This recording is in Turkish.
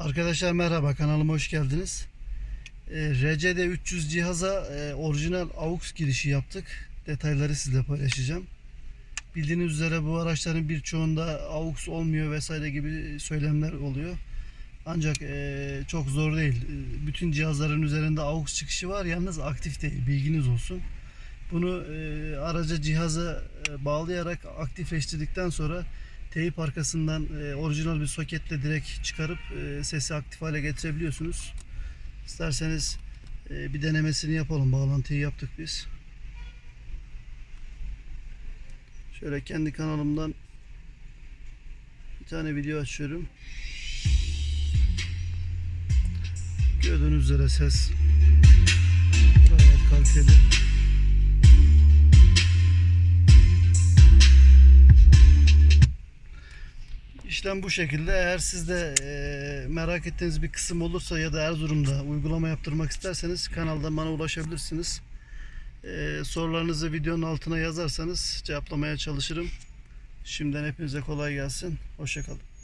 Arkadaşlar merhaba kanalıma hoş geldiniz. Ee, RCD 300 cihaza e, orijinal AUX girişi yaptık. Detayları sizle paylaşacağım. Bildiğiniz üzere bu araçların birçoğunda AUX olmuyor vesaire gibi söylemler oluyor. Ancak e, çok zor değil. E, Bütün cihazların üzerinde AUX çıkışı var yalnız aktif değil. Bilginiz olsun. Bunu e, araca cihaza e, bağlayarak aktifleştirdikten sonra teyip arkasından e, orijinal bir soketle direkt çıkarıp e, sesi aktif hale getirebiliyorsunuz. İsterseniz e, bir denemesini yapalım. Bağlantıyı yaptık biz. Şöyle kendi kanalımdan bir tane video açıyorum. Gördüğünüz üzere ses gayet kaliteli. İşlem bu şekilde. Eğer siz de e, merak ettiğiniz bir kısım olursa ya da Erzurum'da uygulama yaptırmak isterseniz kanalda bana ulaşabilirsiniz. E, sorularınızı videonun altına yazarsanız cevaplamaya çalışırım. Şimdiden hepinize kolay gelsin. Hoşçakalın.